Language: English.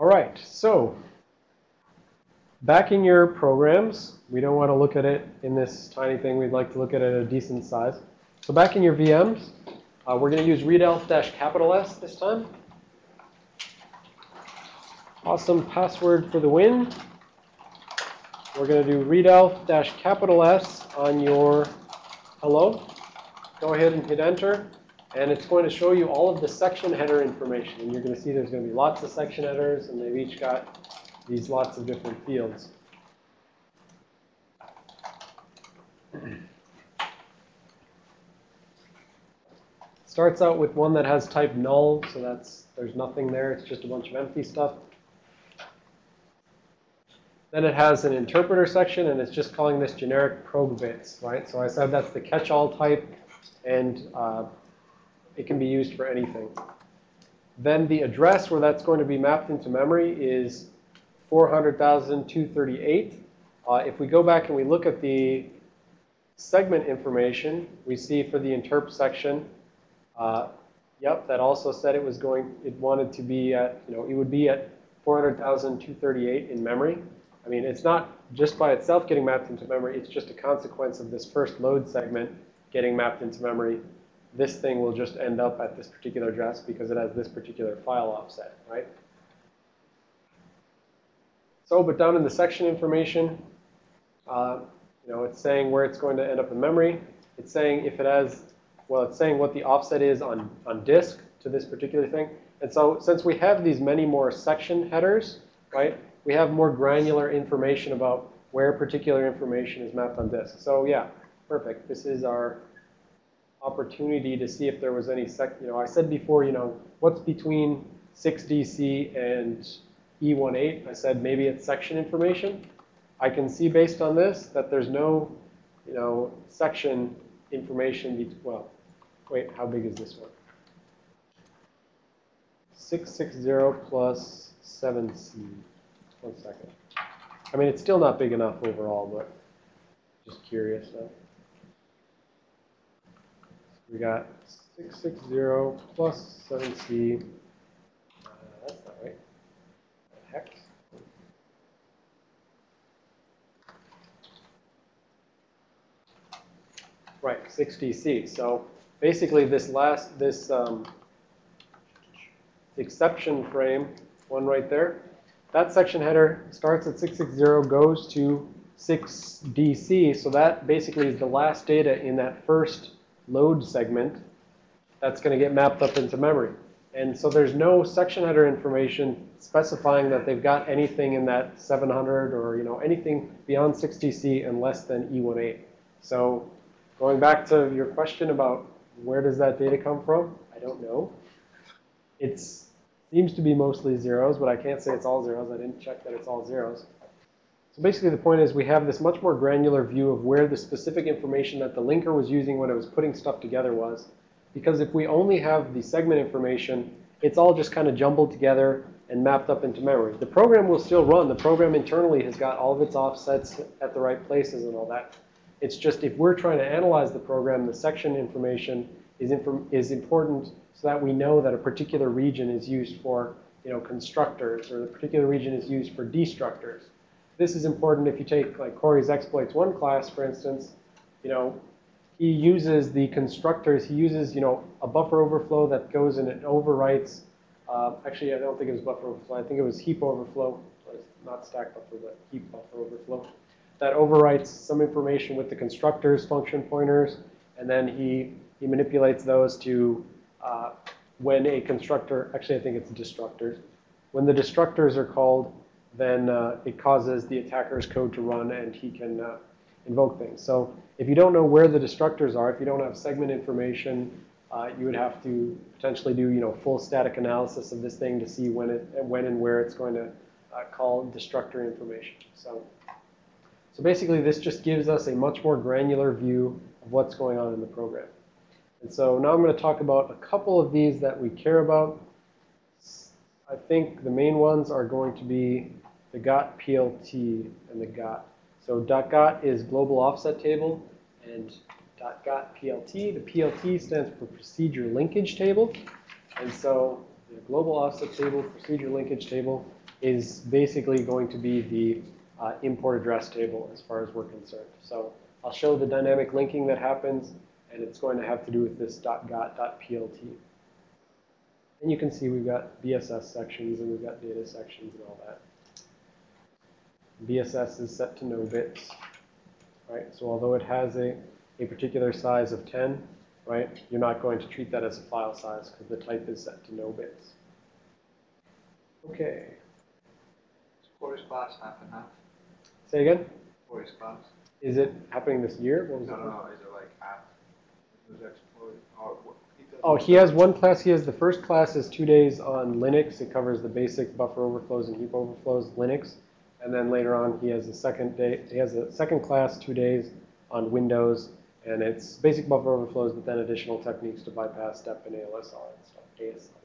All right, so back in your programs, we don't want to look at it in this tiny thing. We'd like to look at it at a decent size. So back in your VMs, uh, we're going to use readelf dash capital S this time. Awesome password for the win. We're going to do readelf dash capital S on your hello. Go ahead and hit enter. And it's going to show you all of the section header information. And you're going to see there's going to be lots of section headers, and they've each got these lots of different fields. Starts out with one that has type null, so that's there's nothing there. It's just a bunch of empty stuff. Then it has an interpreter section, and it's just calling this generic PROGBITS, right? So I said that's the catch-all type, and uh, it can be used for anything. Then the address where that's going to be mapped into memory is 400,238. Uh, if we go back and we look at the segment information, we see for the interp section, uh, yep, that also said it was going, it wanted to be at, you know, it would be at 400,238 in memory. I mean, it's not just by itself getting mapped into memory. It's just a consequence of this first load segment getting mapped into memory. This thing will just end up at this particular address because it has this particular file offset, right? So, but down in the section information, uh, you know, it's saying where it's going to end up in memory. It's saying if it has, well, it's saying what the offset is on, on disk to this particular thing. And so since we have these many more section headers, right, we have more granular information about where particular information is mapped on disk. So yeah, perfect. This is our opportunity to see if there was any sec, you know, I said before, you know, what's between 6DC and E18? I said maybe it's section information. I can see based on this that there's no, you know, section information, well, wait, how big is this one? 660 plus 7C. One second. I mean, it's still not big enough overall, but just curious. Now. We got 660 plus 7C. Uh, that's not right. Hex. Right, 6DC. So basically this last, this um, exception frame, one right there, that section header starts at 660, goes to 6DC. So that basically is the last data in that first load segment that's going to get mapped up into memory. And so there's no section header information specifying that they've got anything in that 700 or you know anything beyond 6DC and less than E18. So going back to your question about where does that data come from, I don't know. It Seems to be mostly zeros, but I can't say it's all zeros. I didn't check that it's all zeros. So basically the point is we have this much more granular view of where the specific information that the linker was using when it was putting stuff together was. Because if we only have the segment information, it's all just kind of jumbled together and mapped up into memory. The program will still run. The program internally has got all of its offsets at the right places and all that. It's just if we're trying to analyze the program, the section information is, is important so that we know that a particular region is used for you know, constructors or a particular region is used for destructors. This is important if you take like Corey's exploits one class, for instance, you know, he uses the constructors, he uses, you know, a buffer overflow that goes and it overwrites, uh, actually I don't think it was buffer overflow, I think it was heap overflow, not stack buffer, but heap buffer overflow, that overwrites some information with the constructors, function pointers, and then he, he manipulates those to uh, when a constructor, actually I think it's destructors, when the destructors are called, then uh, it causes the attacker's code to run and he can uh, invoke things. So if you don't know where the destructors are, if you don't have segment information, uh, you would have to potentially do, you know, full static analysis of this thing to see when it, when and where it's going to uh, call destructor information. So, so basically, this just gives us a much more granular view of what's going on in the program. And so now I'm going to talk about a couple of these that we care about. I think the main ones are going to be the GOT PLT and the GOT. So dot .GOT is global offset table and dot .GOT PLT. The PLT stands for procedure linkage table. And so the global offset table, procedure linkage table, is basically going to be the uh, import address table as far as we're concerned. So I'll show the dynamic linking that happens, and it's going to have to do with this .got.plt. And you can see we've got BSS sections and we've got data sections and all that. BSS is set to no bits, right? So although it has a, a particular size of 10, right, you're not going to treat that as a file size because the type is set to no bits. Okay, Corey's class half and half. say again? Corey's class. Is it happening this year? What was No, it? no, no. Is it like half? Was exploited or what? does- Oh, he has one class. He has the first class is two days on Linux. It covers the basic buffer overflows and heap overflows Linux. And then later on, he has a second day. He has a second class, two days on Windows, and it's basic buffer overflows, but then additional techniques to bypass DEP and ALSR and stuff. ASLR.